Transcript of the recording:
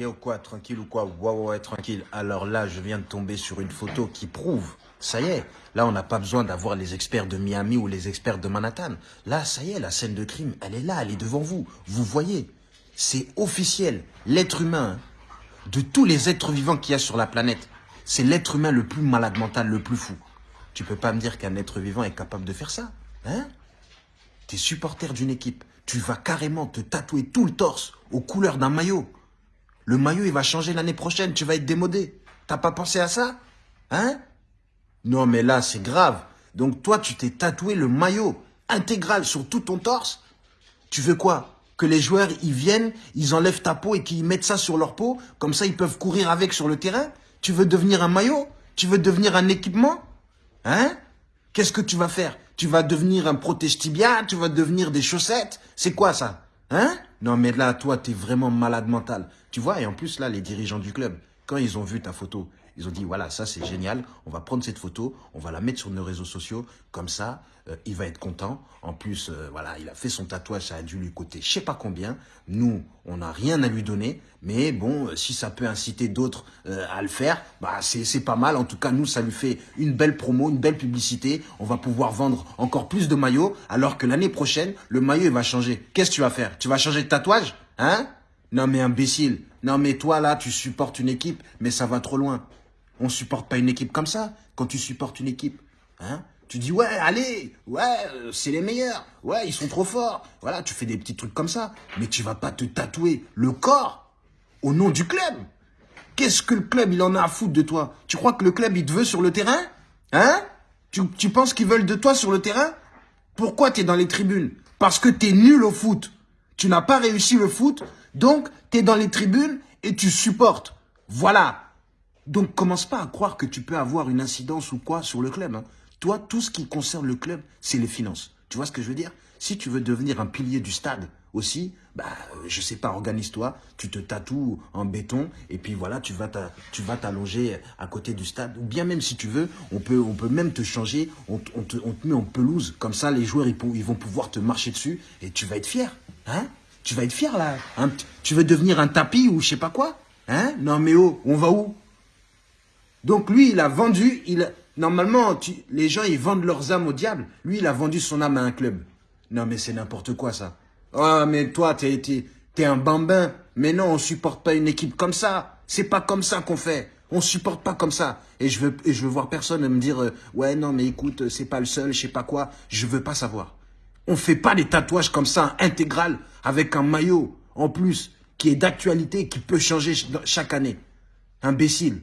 Yo quoi, tranquille ou quoi? Ouais, ouais, ouais, tranquille. Alors là, je viens de tomber sur une photo qui prouve. Ça y est, là, on n'a pas besoin d'avoir les experts de Miami ou les experts de Manhattan. Là, ça y est, la scène de crime, elle est là, elle est devant vous. Vous voyez, c'est officiel. L'être humain, de tous les êtres vivants qu'il y a sur la planète, c'est l'être humain le plus malade mental, le plus fou. Tu peux pas me dire qu'un être vivant est capable de faire ça, hein? T'es supporter d'une équipe, tu vas carrément te tatouer tout le torse aux couleurs d'un maillot. Le maillot, il va changer l'année prochaine, tu vas être démodé. T'as pas pensé à ça? Hein? Non, mais là, c'est grave. Donc toi, tu t'es tatoué le maillot intégral sur tout ton torse. Tu veux quoi? Que les joueurs, ils viennent, ils enlèvent ta peau et qu'ils mettent ça sur leur peau? Comme ça, ils peuvent courir avec sur le terrain? Tu veux devenir un maillot? Tu veux devenir un équipement? Hein? Qu'est-ce que tu vas faire? Tu vas devenir un protège tibia Tu vas devenir des chaussettes? C'est quoi ça? Hein? Non mais là, toi, t'es vraiment malade mental. Tu vois, et en plus, là, les dirigeants du club, quand ils ont vu ta photo, ils ont dit, voilà, ça c'est génial, on va prendre cette photo, on va la mettre sur nos réseaux sociaux, comme ça, euh, il va être content. En plus, euh, voilà, il a fait son tatouage, ça a dû lui coûter je sais pas combien. Nous, on n'a rien à lui donner, mais bon, euh, si ça peut inciter d'autres à le faire, bah c'est pas mal. En tout cas, nous, ça lui fait une belle promo, une belle publicité. On va pouvoir vendre encore plus de maillots, alors que l'année prochaine, le maillot, il va changer. Qu'est-ce que tu vas faire? Tu vas changer de tatouage? Hein? Non mais imbécile, non mais toi là, tu supportes une équipe, mais ça va trop loin. On supporte pas une équipe comme ça. Quand tu supportes une équipe, hein, tu dis ouais, allez, ouais, euh, c'est les meilleurs, ouais, ils sont trop forts. Voilà, tu fais des petits trucs comme ça, mais tu vas pas te tatouer le corps au nom du club. Qu'est-ce que le club il en a à foutre de toi? Tu crois que le club il te veut sur le terrain? Hein? Tu, tu penses qu'ils veulent de toi sur le terrain? Pourquoi tu es dans les tribunes? Parce que tu es nul au foot. Tu n'as pas réussi le foot, donc tu es dans les tribunes et tu supportes. Voilà. Donc, commence pas à croire que tu peux avoir une incidence ou quoi sur le club. Hein. Toi, tout ce qui concerne le club, c'est les finances. Tu vois ce que je veux dire? Si tu veux devenir un pilier du stade aussi, bah, je sais pas, organise-toi, tu te tatoues en béton et puis voilà, tu vas t'allonger à côté du stade. Ou bien même si tu veux, on peut, on peut même te changer, on, te, met en pelouse. Comme ça, les joueurs, ils, ils vont pouvoir te marcher dessus et tu vas être fier. Hein? Tu vas être fier là. Tu veux devenir un tapis ou je sais pas quoi Hein? Non mais oh, on va où? Donc lui, il a vendu, il normalement, les gens, ils vendent leurs âmes au diable. Lui, il a vendu son âme à un club. Non mais c'est n'importe quoi ça. Ah mais toi, t'es es, un bambin. Mais non, on supporte pas une équipe comme ça. C'est pas comme ça qu'on fait. On supporte pas comme ça. Et je veux, et je veux voir personne me dire, euh, ouais non mais écoute, c'est pas le seul, je sais pas quoi. Je veux pas savoir. On fait pas des tatouages comme ça, intégral, avec un maillot, en plus, qui est d'actualité, qui peut changer chaque année. Imbécile.